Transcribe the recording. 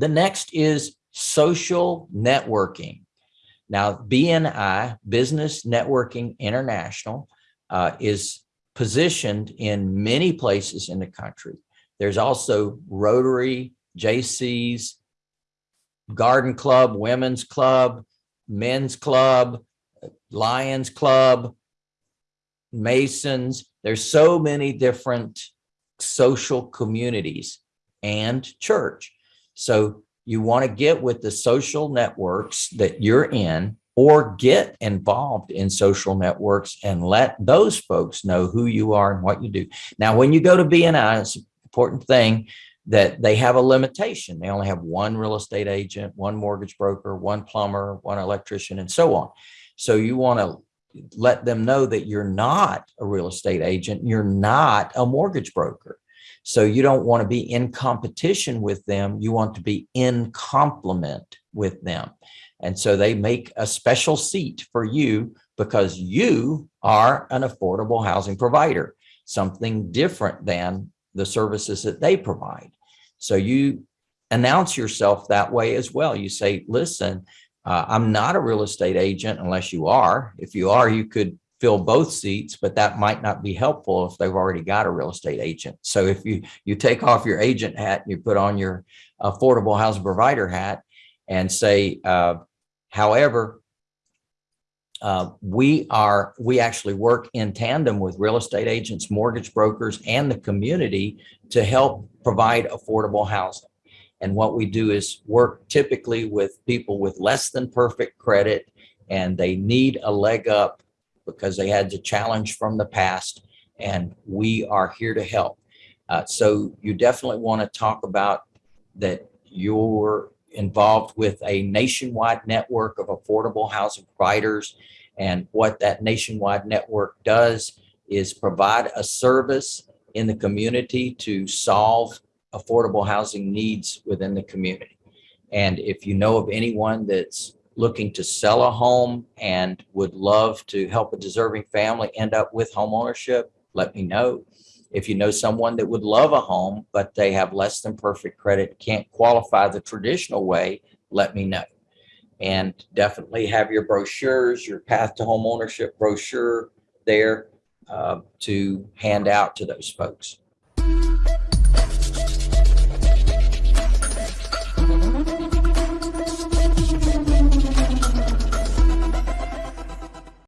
The next is social networking. Now, BNI, Business Networking International, uh, is positioned in many places in the country. There's also Rotary, Jaycees, Garden Club, Women's Club, Men's Club, Lions Club, Masons. There's so many different social communities and church. So you want to get with the social networks that you're in or get involved in social networks and let those folks know who you are and what you do. Now, when you go to BNI, it's an important thing that they have a limitation. They only have one real estate agent, one mortgage broker, one plumber, one electrician, and so on. So you want to let them know that you're not a real estate agent, you're not a mortgage broker. So you don't want to be in competition with them. You want to be in complement with them. And so they make a special seat for you because you are an affordable housing provider, something different than the services that they provide. So you announce yourself that way as well. You say, listen, uh, I'm not a real estate agent unless you are. If you are, you could fill both seats, but that might not be helpful if they've already got a real estate agent. So if you you take off your agent hat and you put on your affordable housing provider hat and say, uh, however, uh, we are we actually work in tandem with real estate agents, mortgage brokers, and the community to help provide affordable housing. And what we do is work typically with people with less than perfect credit and they need a leg up because they had the challenge from the past and we are here to help. Uh, so you definitely want to talk about that you're involved with a nationwide network of affordable housing providers. And what that nationwide network does is provide a service in the community to solve affordable housing needs within the community. And if you know of anyone that's looking to sell a home and would love to help a deserving family end up with home ownership, let me know. If you know someone that would love a home, but they have less than perfect credit, can't qualify the traditional way, let me know. And definitely have your brochures, your path to home ownership brochure there uh, to hand out to those folks.